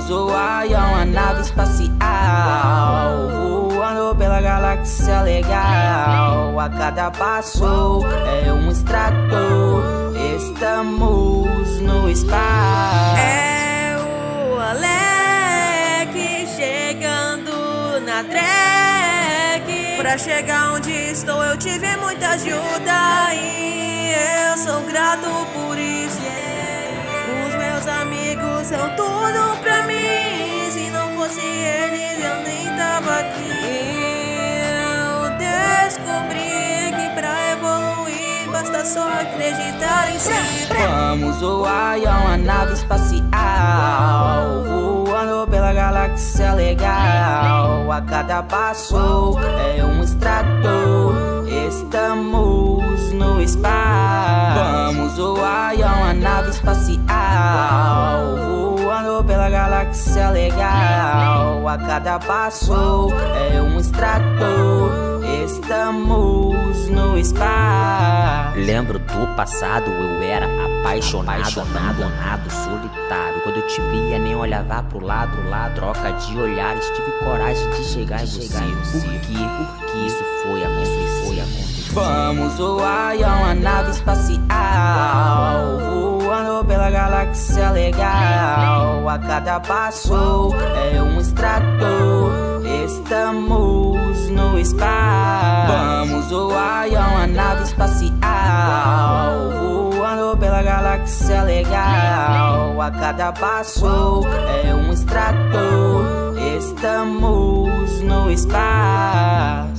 zoar, é uma nave espacial Voando pela galáxia legal. A cada passo é um extrator Estamos no espaço. É o Alec chegando na track Pra chegar onde estou eu tive muita ajuda E eu sou grato por isso. Os meus amigos são tudo só acreditar em si. Vamos voar, é uma nave espacial Voando pela galáxia legal. A cada passo é um extrator Estamos no espaço. Vamos voar, é uma nave espacial Voando pela galáxia legal. A cada passo é um extrator Estamos no espaço Lembro do passado, eu era apaixonado, abandonado, solitário. Quando eu te via, nem olhava pro lado, lá, troca de olhares. Tive coragem de chegar em você. Por quê? Por que isso foi acontecer? Foi acontecer. Vamos voar, é uma nave espacial Voando pela galáxia legal A cada passo é um extrator Estamos cada passo é um extrator. Estamos no espaço.